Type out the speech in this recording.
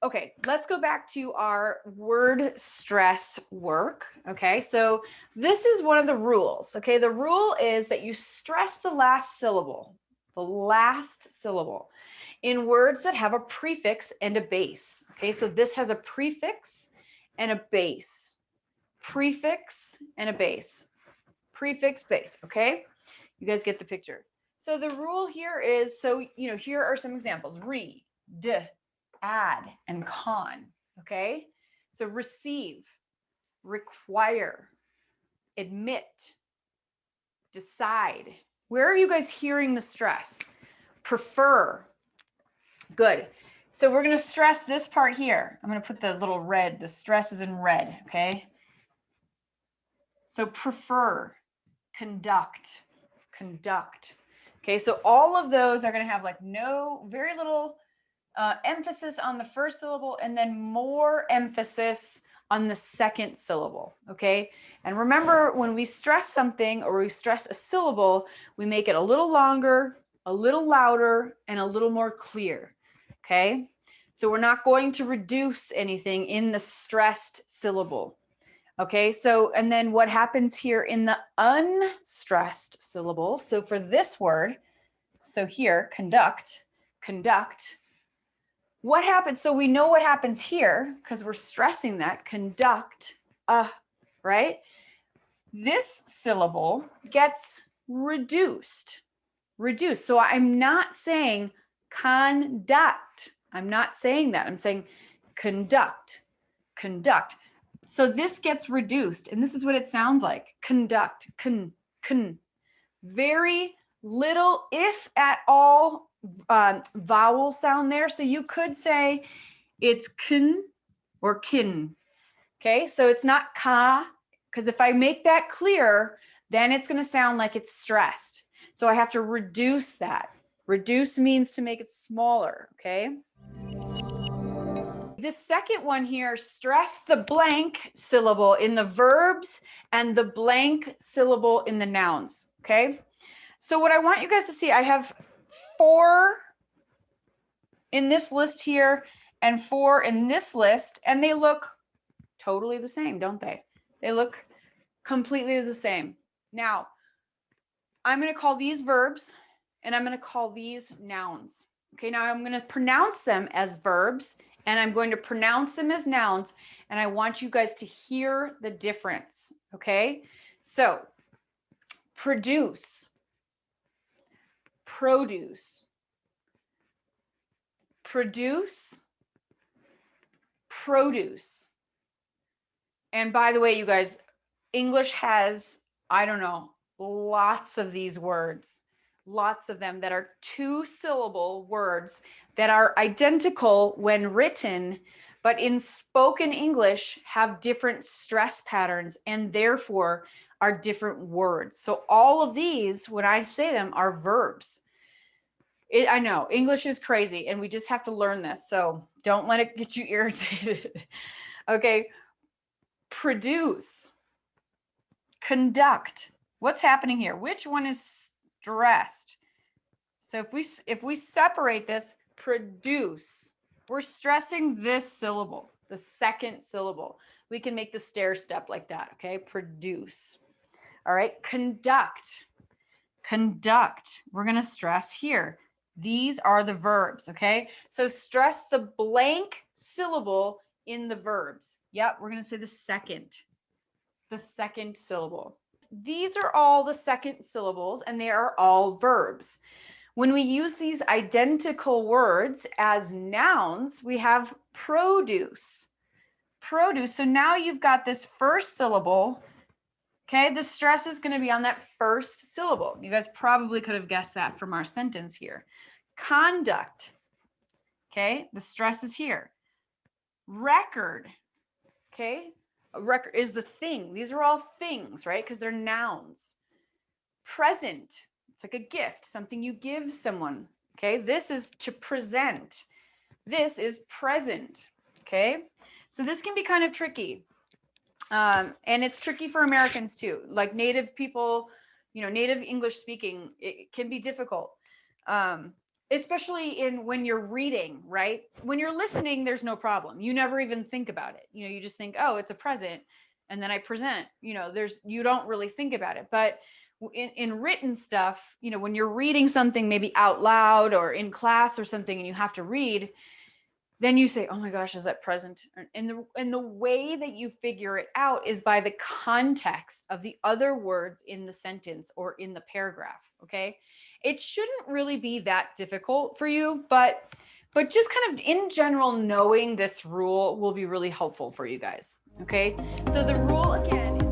Okay, let's go back to our word stress work. Okay, so this is one of the rules. Okay, the rule is that you stress the last syllable, the last syllable in words that have a prefix and a base. Okay, so this has a prefix and a base. Prefix and a base. Prefix, base. Okay, you guys get the picture. So the rule here is so, you know, here are some examples re, d, add, and con. Okay, so receive, require, admit, decide. Where are you guys hearing the stress? Prefer, Good. So we're going to stress this part here. I'm going to put the little red, the stress is in red, okay? So prefer, conduct, conduct. Okay, so all of those are going to have like no, very little uh, emphasis on the first syllable and then more emphasis on the second syllable, okay? And remember when we stress something or we stress a syllable, we make it a little longer, a little louder, and a little more clear okay? So we're not going to reduce anything in the stressed syllable. Okay, so and then what happens here in the unstressed syllable? So for this word, so here, conduct, conduct, what happens? So we know what happens here because we're stressing that conduct, uh, right? This syllable gets reduced, reduced. So I'm not saying conduct. I'm not saying that. I'm saying conduct, conduct. So this gets reduced and this is what it sounds like. Conduct, con, con. Very little, if at all, um, vowel sound there. So you could say it's kin or kin. Okay, so it's not ka, because if I make that clear, then it's going to sound like it's stressed. So I have to reduce that. Reduce means to make it smaller, okay? The second one here, stress the blank syllable in the verbs and the blank syllable in the nouns, okay? So what I want you guys to see, I have four in this list here and four in this list, and they look totally the same, don't they? They look completely the same. Now, I'm going to call these verbs and I'm going to call these nouns. Okay, now I'm going to pronounce them as verbs and I'm going to pronounce them as nouns and I want you guys to hear the difference. Okay, so produce, produce, produce, produce. And by the way, you guys, English has, I don't know, lots of these words lots of them that are two syllable words that are identical when written, but in spoken English have different stress patterns and therefore are different words. So all of these, when I say them, are verbs. It, I know English is crazy and we just have to learn this. So don't let it get you irritated. okay. Produce, conduct. What's happening here? Which one is stressed. So if we if we separate this, produce, we're stressing this syllable, the second syllable. We can make the stair step like that, okay? Produce. All right, conduct. Conduct. We're to stress here. These are the verbs, okay? So stress the blank syllable in the verbs. Yep, we're to say the second. The second syllable these are all the second syllables and they are all verbs. When we use these identical words as nouns, we have produce. Produce. So now you've got this first syllable. Okay, the stress is going to be on that first syllable. You guys probably could have guessed that from our sentence here. Conduct. Okay, the stress is here. Record. Okay, a record is the thing. These are all things, right? Because they're nouns. Present, it's like a gift, something you give someone. Okay, this is to present. This is present. Okay, so this can be kind of tricky. Um, and it's tricky for Americans too. Like native people, you know, native English speaking, it can be difficult. Um, especially in when you're reading, right? When you're listening, there's no problem. You never even think about it. You know, you just think, oh, it's a present. And then I present, you know, there's, you don't really think about it. But in, in written stuff, you know, when you're reading something maybe out loud or in class or something and you have to read, then you say, oh my gosh, is that present? And the, and the way that you figure it out is by the context of the other words in the sentence or in the paragraph, okay? It shouldn't really be that difficult for you, but but just kind of in general, knowing this rule will be really helpful for you guys, okay? So the rule again,